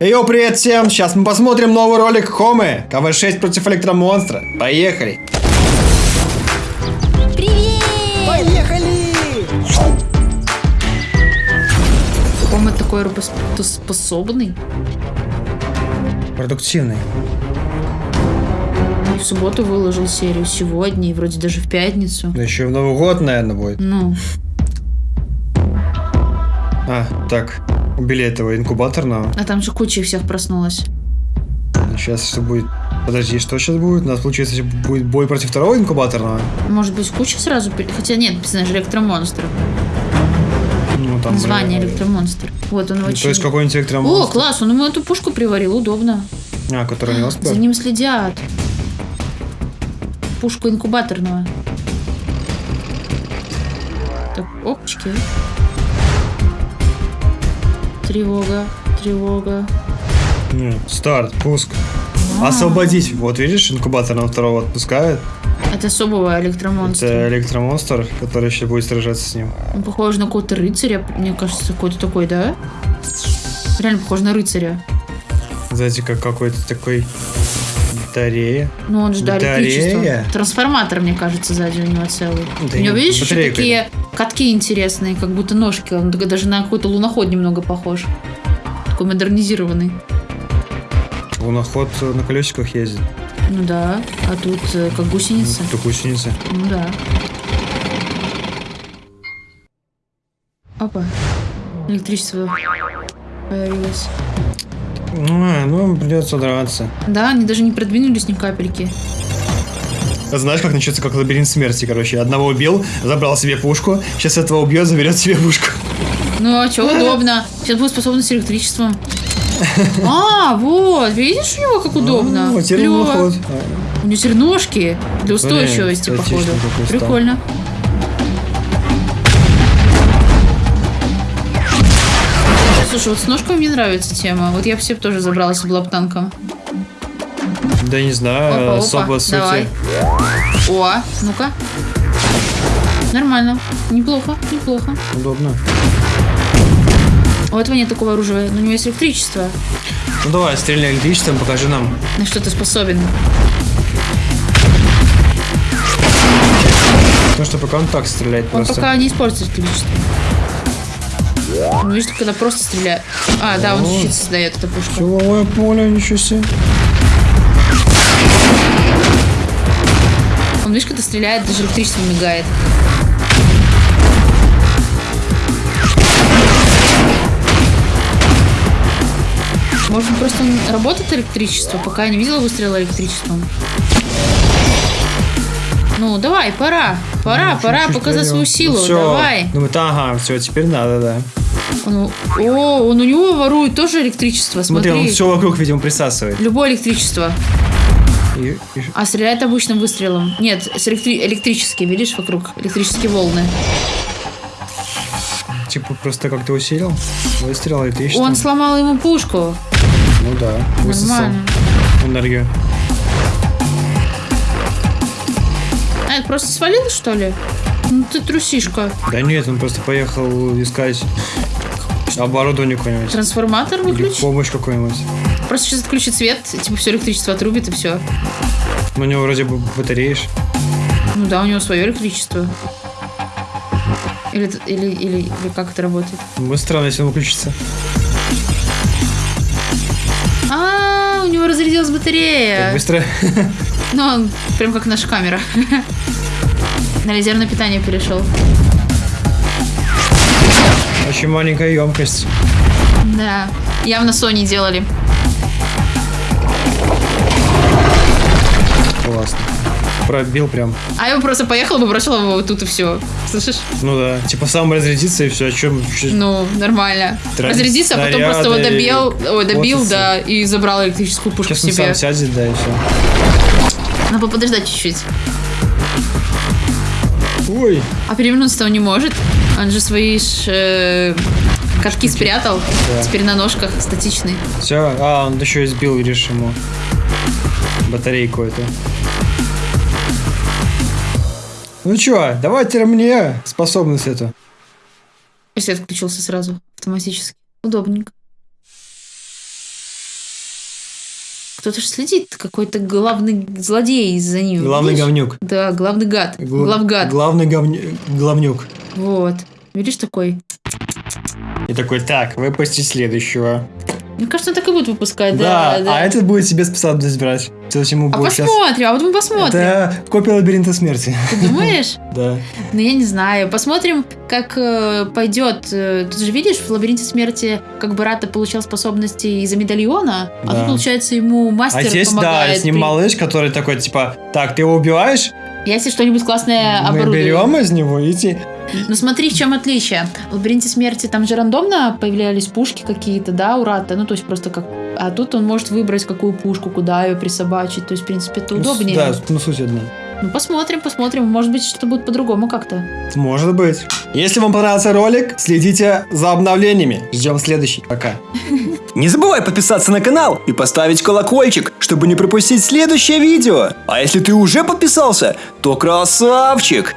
Йоу, привет всем! Сейчас мы посмотрим новый ролик Хомы. КВ-6 против электромонстра. Поехали! Привет! Поехали! Рома такой работоспособный. Продуктивный. В субботу выложил серию сегодня, и вроде даже в пятницу. Да еще в Новый год, наверное, будет. Ну, А, так. Убили этого инкубаторного. а там же куча всех проснулась. Сейчас что будет? Подожди, что сейчас будет? У нас, получается, будет бой против второго инкубаторного? Может быть, куча сразу... Хотя нет, написано же электромонстр. Ну, там... Название электромонстр. Вот он ну, очень... То есть какой-нибудь О, электромонстр. класс, он ему эту пушку приварил, удобно. А, который у него За ним следят. Пушку инкубаторного. Так, опачки. Тревога, тревога. Нет, Старт, пуск. А, Освободить. Вот видишь, инкубаторного второго отпускают. Это особого электромонстра. Это электромонстр, который еще будет сражаться с ним. Он похож на какого-то рыцаря, мне кажется, какой-то такой, да? Реально похож на рыцаря. Знаете, как какой-то такой батарея. Ну, он же, да, Батарея? Трансформатор, мне кажется, сзади у него целый. Да у него, нет, видишь, еще такие катки интересные, как будто ножки. Он даже на какой-то луноход немного похож. Такой модернизированный. Луноход на колесиках ездит. Ну да, а тут э, как гусеница. Тут гусеница. Ну да. Опа. Электричество появилось. Ну, а, ну, придется драться. Да, они даже не продвинулись ни капельки. А Знаешь, как начнется как лабиринт смерти, короче. Одного убил, забрал себе пушку, сейчас этого убьет, заберет себе пушку. Ну, а что, удобно. Сейчас будет способность электричеством. А, вот, видишь у него как удобно? Клёво. луноход. У него теперь ножки для устойчивости, Блин, походу. Прикольно. Слушай, вот с ножками мне нравится тема. Вот я бы себе тоже забралась в бы танком. Да не знаю, особо сути. давай. О, ну-ка. Нормально. Неплохо, неплохо. Удобно. У этого нет такого оружия, но у него есть электричество. Ну давай, стреляй электричеством, покажи нам. На что ты способен? Потому что пока он так стреляет Он просто. пока не использует электричество. Ну, видишь, когда просто стреляет. А, да, он щит создает, эта пушка. Силовое поле, ничего себе. Он, видишь, когда стреляет, даже электричество мигает. Может, быть, просто он работает электричество, пока я не видела выстрела электричеством. Ну, давай, пора. Пора, пора Чуть-чуть показать свою вдвоем. силу. Ну, всё. Давай. Думаю, ага, все, теперь надо, да. Он, о, он у него ворует тоже электричество. Смотри, Смотри. он все вокруг, видимо, присасывает. Любое электричество. И- и- А стреляет обычным выстрелом. Нет, с электри- электрические, видишь, вокруг электрические волны. типа просто как-то усилил. Выстрел электричеством. Он сломал ему пушку. Ну да, высосал Нормально. энергию. А, это просто свалил, что ли? Ну ты трусишка. Да нет, он просто поехал искать оборудование какое-нибудь. Трансформатор Или выключи. помощь какую-нибудь. Просто сейчас отключит свет, типа все электричество отрубит и все. У него вроде бы батареи ж. Ну да, у него свое электричество. Или, или, или, или как это работает? Будет странно, если он выключится. А, у него разрядилась Так батарея. быстро. Ну, он прям как наша камера. На резервное питание перешел. Очень маленькая емкость. Да, явно Sony делали. Классно. Пробил прям. А я бы просто поехала бы, бросила его вот тут и все. Слышишь? Ну да. Типа сам разрядится и все. О чем? Ну, нормально. Тра- Разрядиться, а потом просто его добил, и ой, добил, коцаться. да, и забрал электрическую пушку Сейчас себе. сам сядет, да, и все. Надо подождать чуть-чуть. Ой. А перевернуться-то он не может. Он же свои ж, э, катки спрятал. Да. Теперь на ножках статичный. Все. А, он еще и сбил, видишь, ему батарейку эту. Ну чё, давайте мне способность эту. И свет включился сразу, автоматически. Удобненько. Кто-то же следит, какой-то главный злодей за ним. Главный видишь? говнюк. Да, главный гад. Гла- Главгад. Главный говню- главнюк. Вот. Видишь, такой. И такой, так, выпусти следующего. Мне кажется, он так и будет выпускать, Да, да. да. а этот будет себе способность брать. То есть ему А будет сейчас... посмотрим, а вот мы посмотрим. Это копия лабиринта смерти. Ты думаешь? Да. Ну, я не знаю. Посмотрим, как э, пойдет. Э, Ты же видишь, в лабиринте смерти, как Барата получал способности из-за медальона, а Да. тут, получается, ему мастер А здесь, да, помогает. с ним при- малыш, который такой, типа, так, ты его убиваешь, Если что-нибудь классное мы оборудуем. берем из него и Ну смотри, в чем отличие. В лабиринте смерти там же рандомно появлялись пушки какие-то, да, у Рата. Ну, то есть просто как... А тут он может выбрать, какую пушку, куда ее присобачить. То есть, в принципе, это удобнее. Да, ну суть одна. Ну, посмотрим, посмотрим. Может быть, что будет по-другому как-то. Может быть. Если вам понравился ролик, следите за обновлениями. Ждем следующий. Пока. Не забывай подписаться на канал и поставить колокольчик, чтобы не пропустить следующее видео. А если ты уже подписался, то красавчик!